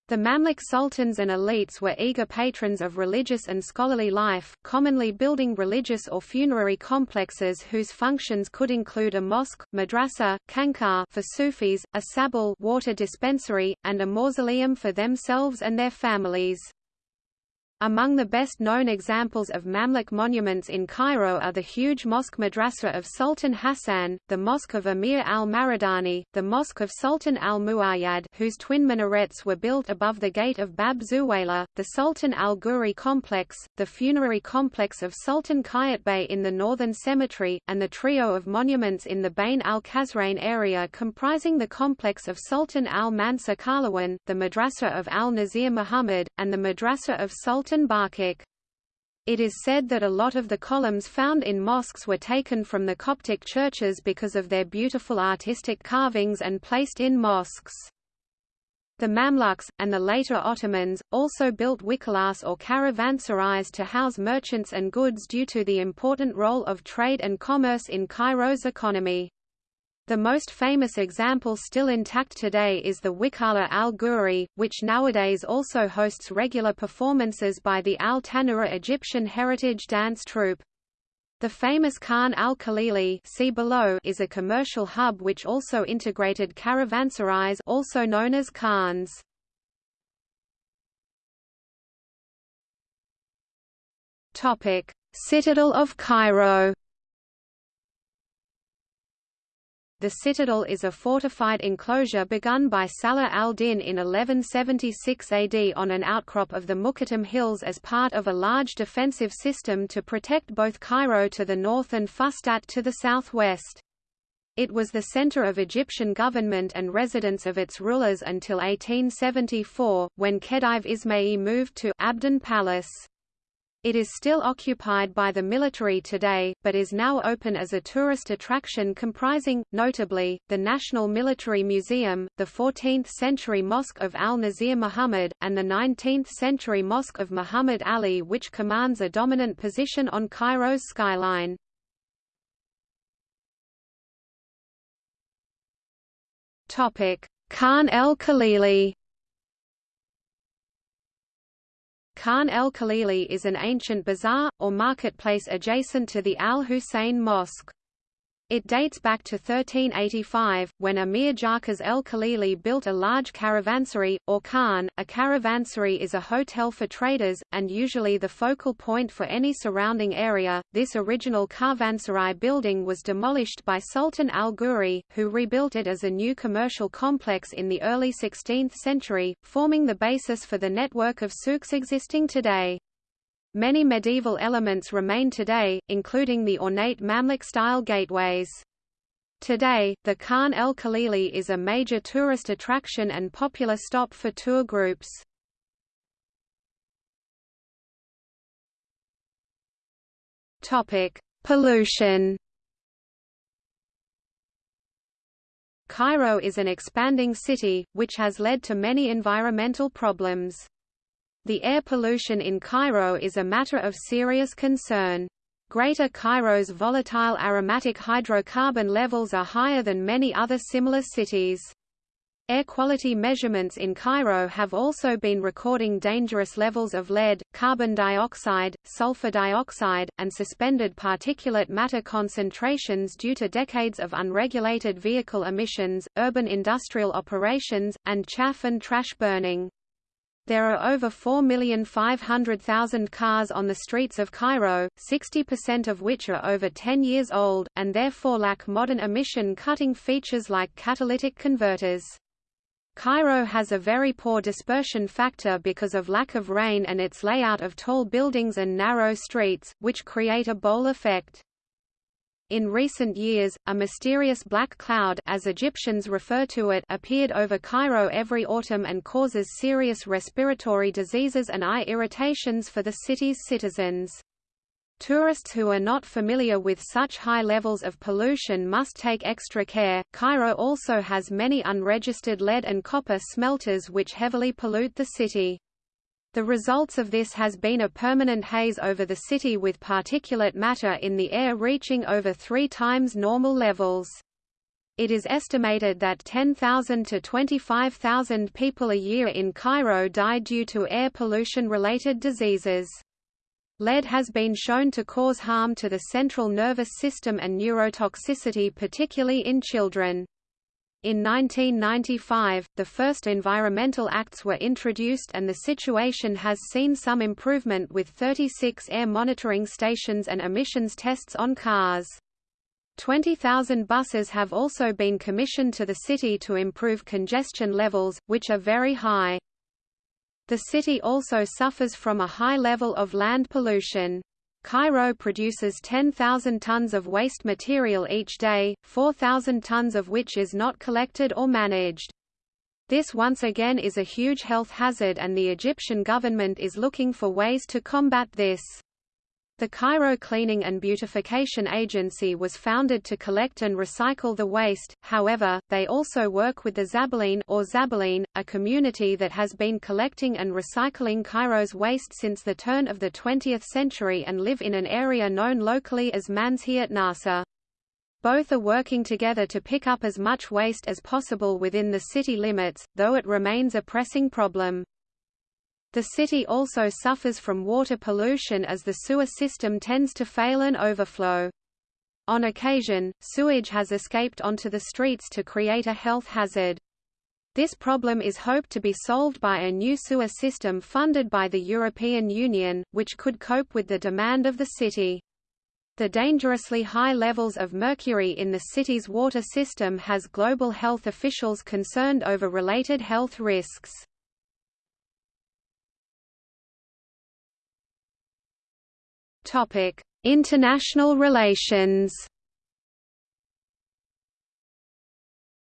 The Mamluk sultans and elites were eager patrons of religious and scholarly life, commonly building religious or funerary complexes whose functions could include a mosque, madrasa, khanqah for Sufis, a sabil water dispensary, and a mausoleum for themselves and their families. Among the best-known examples of Mamluk monuments in Cairo are the huge Mosque Madrasa of Sultan Hassan, the Mosque of Emir al-Maridani, the Mosque of Sultan al-Muayyad whose twin minarets were built above the gate of Bab Zuwayla, the Sultan al-Ghuri complex, the funerary complex of Sultan Qaytbay in the northern cemetery, and the trio of monuments in the Bayn al-Qasrayn area comprising the complex of Sultan al-Mansur Qalawun, the Madrasa of al-Nasir Muhammad, and the Madrasa of Sultan Sultan Barquq. It is said that a lot of the columns found in mosques were taken from the Coptic churches because of their beautiful artistic carvings and placed in mosques. The Mamluks, and the later Ottomans, also built wikalas or caravanserais to house merchants and goods due to the important role of trade and commerce in Cairo's economy. The most famous example still intact today is the Wikala al-Ghuri, which nowadays also hosts regular performances by the Al-Tanura Egyptian heritage dance troupe. The famous Khan al-Khalili see below is a commercial hub which also integrated caravanserais also known as khans. Citadel of Cairo The citadel is a fortified enclosure begun by Salah al-Din in 1176 AD on an outcrop of the Mokattam Hills as part of a large defensive system to protect both Cairo to the north and Fustat to the southwest. It was the center of Egyptian government and residence of its rulers until 1874, when Khedive Ismail moved to Abdin Palace. It is still occupied by the military today, but is now open as a tourist attraction comprising, notably, the National Military Museum, the 14th-century Mosque of Al-Nasir Muhammad, and the 19th-century Mosque of Muhammad Ali which commands a dominant position on Cairo's skyline. Khan el-Khalili Khan el-Khalili is an ancient bazaar, or marketplace adjacent to the Al-Hussein Mosque. It dates back to 1385, when Amir Jarkaz el-Khalili built a large caravansary, or khan. A caravansary is a hotel for traders, and usually the focal point for any surrounding area. This original caravansary building was demolished by Sultan al-Ghuri, who rebuilt it as a new commercial complex in the early 16th century, forming the basis for the network of souks existing today. Many medieval elements remain today, including the ornate Mamluk-style gateways. Today, the Khan el Khalili is a major tourist attraction and popular stop for tour groups. Topic: Pollution. Cairo is an expanding city, which has led to many environmental problems. The air pollution in Cairo is a matter of serious concern. Greater Cairo's volatile aromatic hydrocarbon levels are higher than many other similar cities. Air quality measurements in Cairo have also been recording dangerous levels of lead, carbon dioxide, sulfur dioxide, and suspended particulate matter concentrations due to decades of unregulated vehicle emissions, urban industrial operations, and chaff and trash burning. There are over 4,500,000 cars on the streets of Cairo, 60% of which are over 10 years old, and therefore lack modern emission-cutting features like catalytic converters. Cairo has a very poor dispersion factor because of lack of rain and its layout of tall buildings and narrow streets, which create a bowl effect. In recent years, a mysterious black cloud as Egyptians refer to it appeared over Cairo every autumn and causes serious respiratory diseases and eye irritations for the city's citizens. Tourists who are not familiar with such high levels of pollution must take extra care. Cairo also has many unregistered lead and copper smelters which heavily pollute the city. The results of this has been a permanent haze over the city with particulate matter in the air reaching over three times normal levels. It is estimated that 10,000 to 25,000 people a year in Cairo die due to air pollution-related diseases. Lead has been shown to cause harm to the central nervous system and neurotoxicity particularly in children. In 1995, the first environmental acts were introduced and the situation has seen some improvement with 36 air monitoring stations and emissions tests on cars. 20,000 buses have also been commissioned to the city to improve congestion levels, which are very high. The city also suffers from a high level of land pollution. Cairo produces 10,000 tons of waste material each day, 4,000 tons of which is not collected or managed. This once again is a huge health hazard and the Egyptian government is looking for ways to combat this. The Cairo Cleaning and Beautification Agency was founded to collect and recycle the waste, however, they also work with the Zabbaleen or Zabbaleen, a community that has been collecting and recycling Cairo's waste since the turn of the 20th century and live in an area known locally as Manshiyat Nasser. Both are working together to pick up as much waste as possible within the city limits, though it remains a pressing problem. The city also suffers from water pollution as the sewer system tends to fail and overflow. On occasion, sewage has escaped onto the streets to create a health hazard. This problem is hoped to be solved by a new sewer system funded by the European Union, which could cope with the demand of the city. The dangerously high levels of mercury in the city's water system has global health officials concerned over related health risks. Topic: International relations.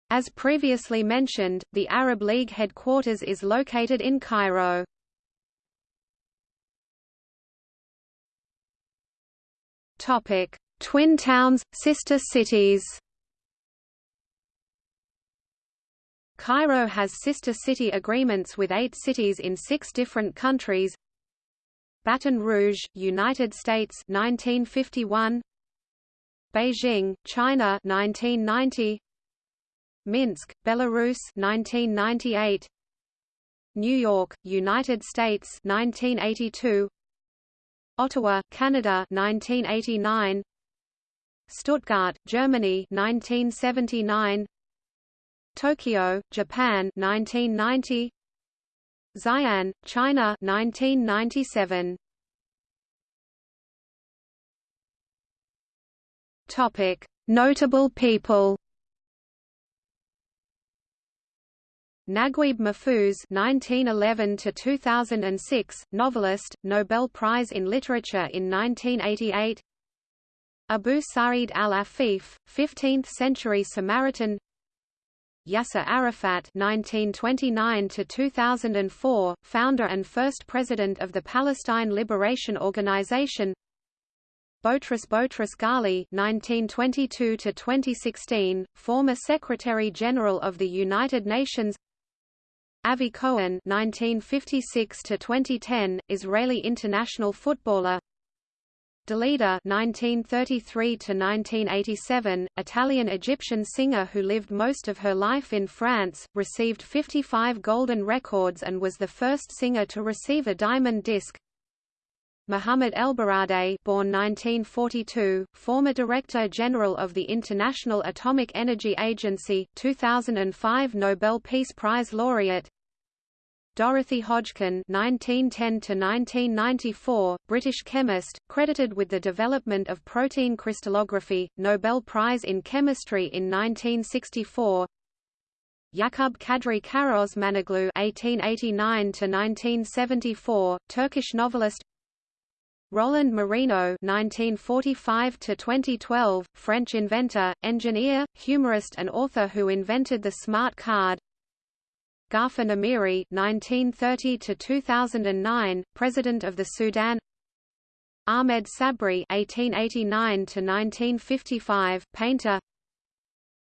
As previously mentioned, the Arab League headquarters is located in Cairo. Topic: Twin towns, sister cities. Cairo has sister city agreements with eight cities in six different countries. Baton Rouge, United States 1951. Beijing, China 1990. Minsk, Belarus 1998. New York, United States 1982. Ottawa, Canada 1989 Stuttgart, Germany 1979 Tokyo, Japan 1990 Xi'an, China 1997 Topic Notable people Naguib Mahfouz (1911–2006), novelist, Nobel Prize in Literature in 1988. Abu Sa'id al-Afif, 15th-century Samaritan. Yasser Arafat (1929–2004), founder and first president of the Palestine Liberation Organization. Boutros Boutros Ghali (1922–2016), former Secretary General of the United Nations. Avi Cohen (1956–2010), Israeli international footballer. Dalida (1933–1987), Italian-Egyptian singer who lived most of her life in France, received 55 golden records and was the first singer to receive a diamond disc. Mohamed Elbaradei born 1942, former Director General of the International Atomic Energy Agency, 2005 Nobel Peace Prize laureate Dorothy Hodgkin (1910–1994), British chemist, credited with the development of protein crystallography, Nobel Prize in Chemistry in 1964. Yakub Kadri Karaosmanoglu (1889–1974), Turkish novelist. Roland Moreno (1945–2012), French inventor, engineer, humorist, and author who invented the smart card. Gaafar Nimeiry (1930–2009), President of the Sudan. Ahmed Sabri (1889–1955), painter.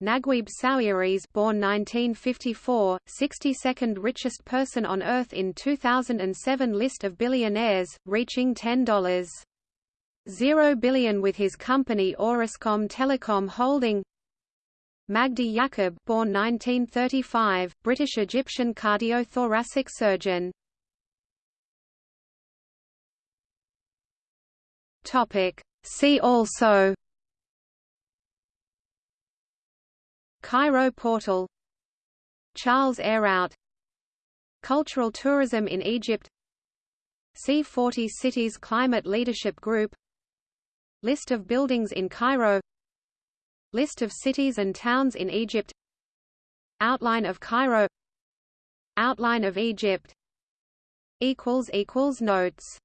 Naguib Sawiris born 1954, 62nd richest person on Earth in 2007 list of billionaires, reaching $10.0 billion with his company Orascom Telecom Holding Magdi Yacoub born 1935, British-Egyptian cardiothoracic surgeon Topic. See also Cairo Portal Charles Ayrout Cultural tourism in Egypt C40 Cities Climate Leadership Group List of buildings in Cairo List of cities and towns in Egypt Outline of Cairo Outline of Egypt Notes